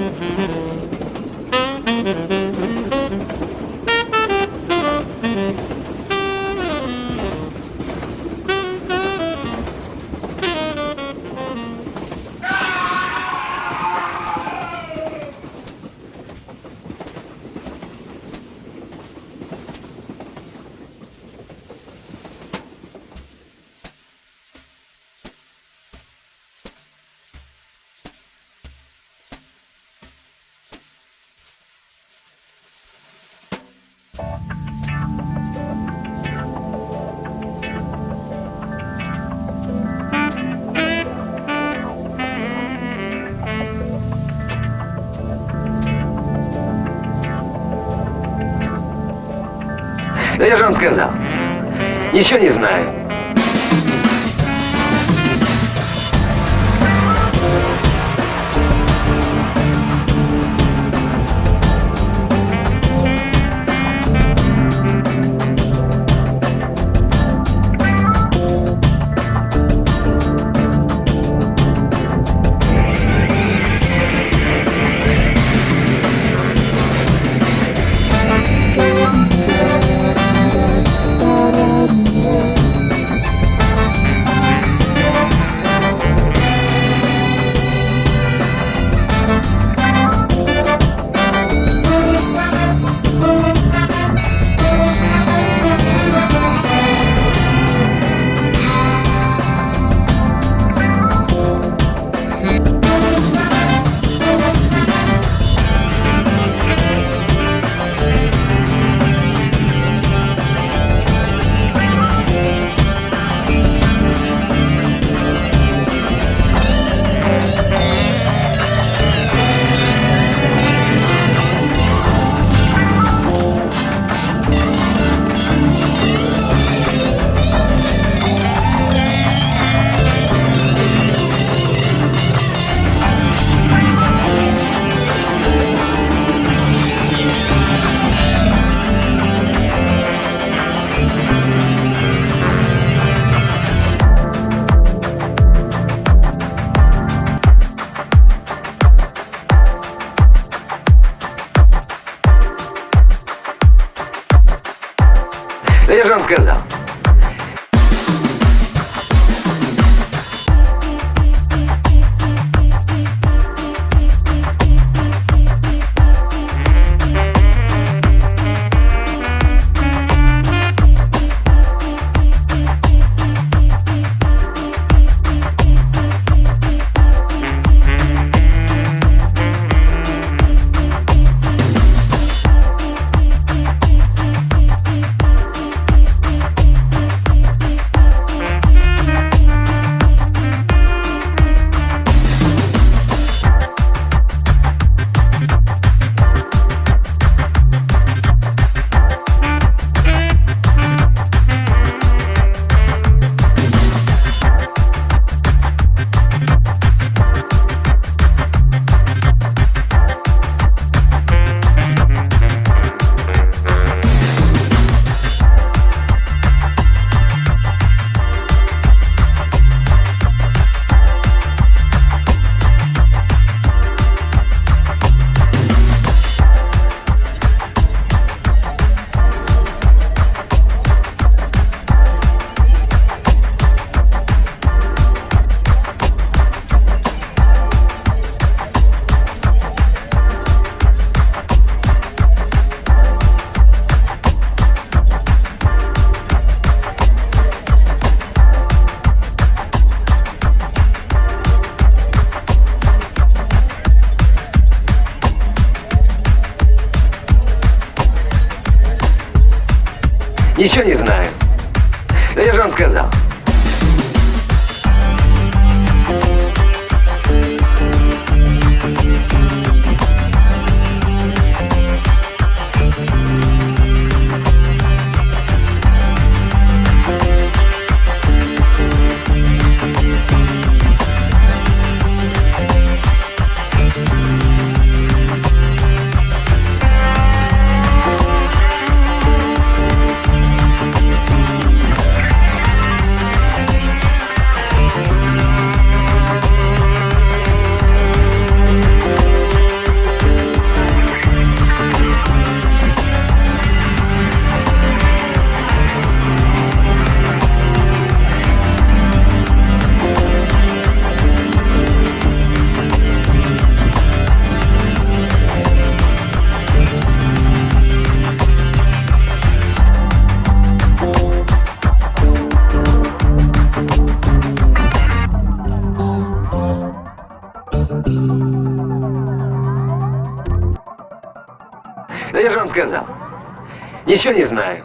Thank you. Да я же вам сказал. Ничего не знаю. Я же вам сказал. Ничего не знаю. Да я же вам сказал. Сказал. Ничего не знаю.